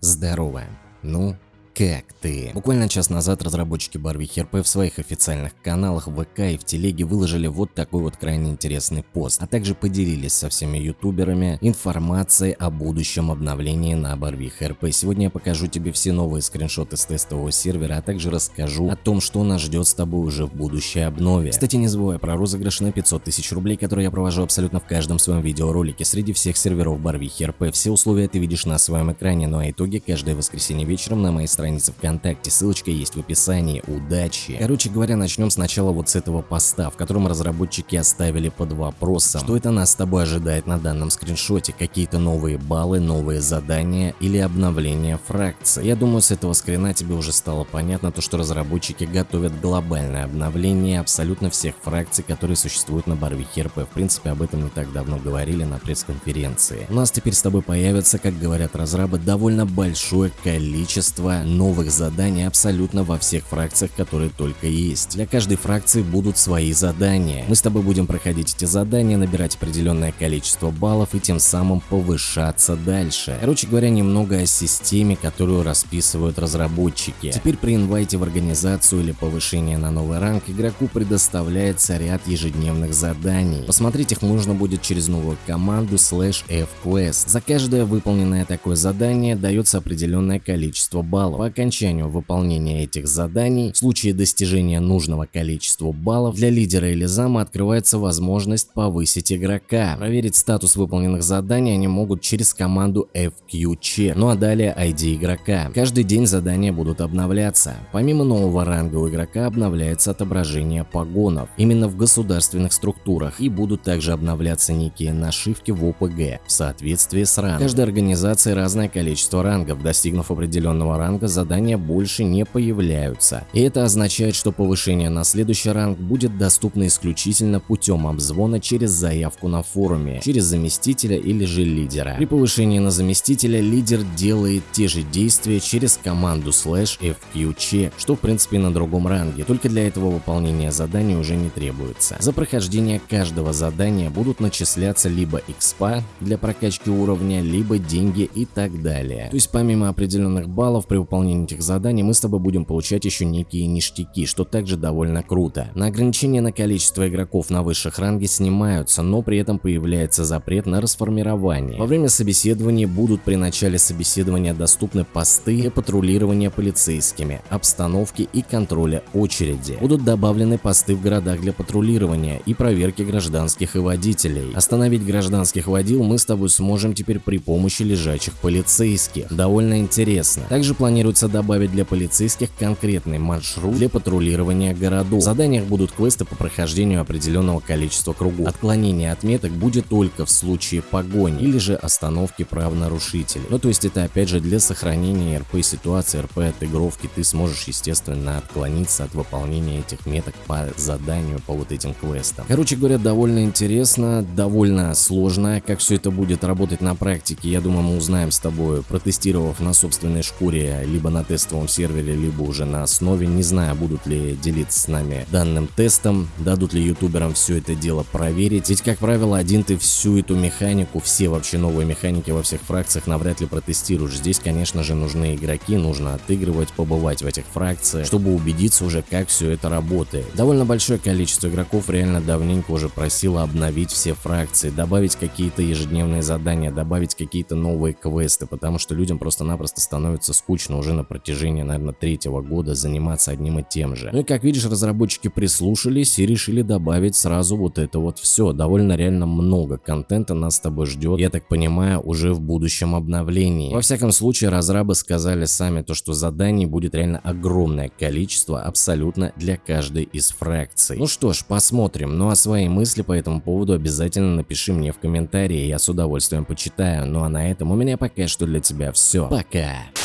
Здорово. Ну, как ты? Буквально час назад разработчики Барвихи РП в своих официальных каналах ВК и в Телеге выложили вот такой вот крайне интересный пост, а также поделились со всеми ютуберами информацией о будущем обновлении на Барвих РП. Сегодня я покажу тебе все новые скриншоты с тестового сервера, а также расскажу о том, что нас ждет с тобой уже в будущей обнове. Кстати, не забывай про розыгрыш на 500 тысяч рублей, который я провожу абсолютно в каждом своем видеоролике среди всех серверов Барвихи РП. Все условия ты видишь на своем экране, ну а итоги каждое воскресенье вечером на моей странице ВКонтакте, ссылочка есть в описании, удачи. Короче говоря, начнем сначала вот с этого поста, в котором разработчики оставили под вопросом, что это нас с тобой ожидает на данном скриншоте, какие-то новые баллы, новые задания или обновление фракции. Я думаю, с этого скрина тебе уже стало понятно то, что разработчики готовят глобальное обновление абсолютно всех фракций, которые существуют на Барвихе РП. В принципе, об этом не так давно говорили на пресс-конференции. У нас теперь с тобой появится, как говорят разрабы, довольно большое количество новых заданий абсолютно во всех фракциях, которые только есть. Для каждой фракции будут свои задания. Мы с тобой будем проходить эти задания, набирать определенное количество баллов и тем самым повышаться дальше. Короче говоря, немного о системе, которую расписывают разработчики. Теперь при инвайте в организацию или повышение на новый ранг игроку предоставляется ряд ежедневных заданий. Посмотреть их можно будет через новую команду slash fquest. За каждое выполненное такое задание дается определенное количество баллов. По окончанию выполнения этих заданий, в случае достижения нужного количества баллов, для лидера или зама открывается возможность повысить игрока. Проверить статус выполненных заданий они могут через команду FQC, ну а далее ID игрока. Каждый день задания будут обновляться. Помимо нового ранга у игрока обновляется отображение погонов, именно в государственных структурах, и будут также обновляться некие нашивки в ОПГ в соответствии с рангом. Каждая организация разное количество рангов, достигнув определенного ранга, задания больше не появляются. И это означает, что повышение на следующий ранг будет доступно исключительно путем обзвона через заявку на форуме, через заместителя или же лидера. При повышении на заместителя лидер делает те же действия через команду slash fqc, что в принципе на другом ранге, только для этого выполнения задания уже не требуется. За прохождение каждого задания будут начисляться либо экспа для прокачки уровня, либо деньги и так далее. То есть помимо определенных баллов при выполнении выполнении этих заданий мы с тобой будем получать еще некие ништяки, что также довольно круто. На ограничение на количество игроков на высших ранге снимаются, но при этом появляется запрет на расформирование. Во время собеседования будут при начале собеседования доступны посты для патрулирования полицейскими, обстановки и контроля очереди. Будут добавлены посты в городах для патрулирования и проверки гражданских и водителей. Остановить гражданских водил мы с тобой сможем теперь при помощи лежачих полицейских. Довольно интересно. Также планируется планируется добавить для полицейских конкретный маршрут для патрулирования городов. В заданиях будут квесты по прохождению определенного количества кругов. Отклонение отметок будет только в случае погони или же остановки правонарушителей. Ну то есть это опять же для сохранения РП ситуации, РП отыгровки ты сможешь естественно отклониться от выполнения этих меток по заданию, по вот этим квестам. Короче говоря, довольно интересно, довольно сложно, как все это будет работать на практике, я думаю мы узнаем с тобой, протестировав на собственной шкуре либо на тестовом сервере, либо уже на основе. Не знаю, будут ли делиться с нами данным тестом, дадут ли ютуберам все это дело проверить. Ведь, как правило, один ты всю эту механику, все вообще новые механики во всех фракциях навряд ли протестируешь. Здесь, конечно же, нужны игроки, нужно отыгрывать, побывать в этих фракциях, чтобы убедиться уже, как все это работает. Довольно большое количество игроков реально давненько уже просило обновить все фракции, добавить какие-то ежедневные задания, добавить какие-то новые квесты, потому что людям просто-напросто становится скучно уже уже на протяжении, наверное, третьего года заниматься одним и тем же. Ну и как видишь, разработчики прислушались и решили добавить сразу вот это вот все. Довольно реально много контента нас с тобой ждет, я так понимаю, уже в будущем обновлении. Во всяком случае, разрабы сказали сами то, что заданий будет реально огромное количество абсолютно для каждой из фракций. Ну что ж, посмотрим. Ну а свои мысли по этому поводу обязательно напиши мне в комментарии, я с удовольствием почитаю. Ну а на этом у меня пока что для тебя все. Пока!